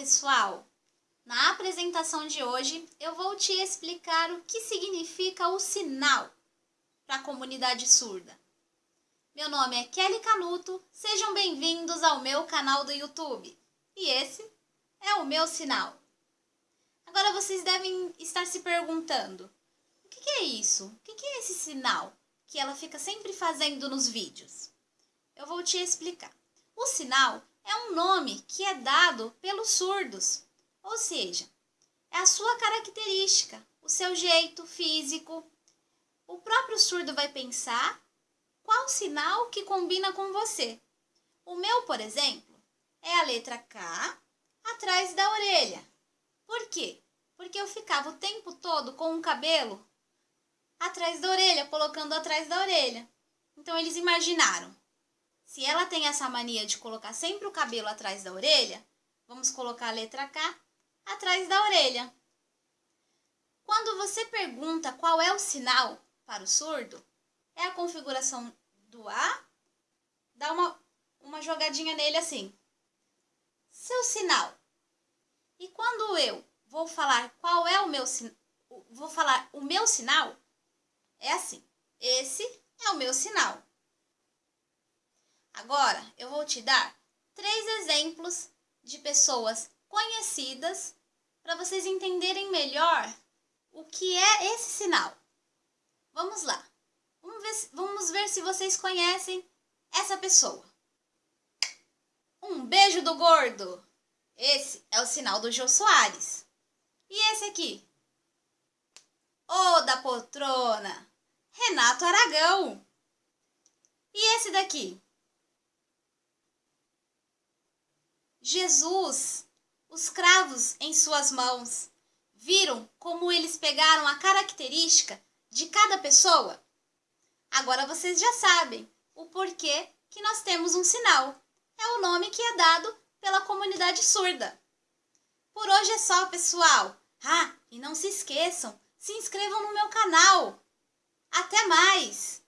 pessoal! Na apresentação de hoje eu vou te explicar o que significa o sinal para a comunidade surda. Meu nome é Kelly Canuto, sejam bem-vindos ao meu canal do YouTube. E esse é o meu sinal. Agora vocês devem estar se perguntando: o que é isso? O que é esse sinal que ela fica sempre fazendo nos vídeos? Eu vou te explicar. O sinal é um nome que é dado pelos surdos, ou seja, é a sua característica, o seu jeito físico. O próprio surdo vai pensar qual sinal que combina com você. O meu, por exemplo, é a letra K atrás da orelha. Por quê? Porque eu ficava o tempo todo com o cabelo atrás da orelha, colocando atrás da orelha. Então eles imaginaram se ela tem essa mania de colocar sempre o cabelo atrás da orelha, vamos colocar a letra K atrás da orelha. Quando você pergunta qual é o sinal para o surdo, é a configuração do A, dá uma, uma jogadinha nele assim. Seu sinal. E quando eu vou falar qual é o meu vou falar o meu sinal, é assim. Esse é o meu sinal. Agora eu vou te dar três exemplos de pessoas conhecidas para vocês entenderem melhor o que é esse sinal. Vamos lá. Vamos ver, vamos ver se vocês conhecem essa pessoa. Um beijo do gordo. Esse é o sinal do Jô Soares. E esse aqui? O da poltrona. Renato Aragão. E esse daqui? Jesus, os cravos em suas mãos. Viram como eles pegaram a característica de cada pessoa? Agora vocês já sabem o porquê que nós temos um sinal. É o nome que é dado pela comunidade surda. Por hoje é só, pessoal. Ah, e não se esqueçam, se inscrevam no meu canal. Até mais!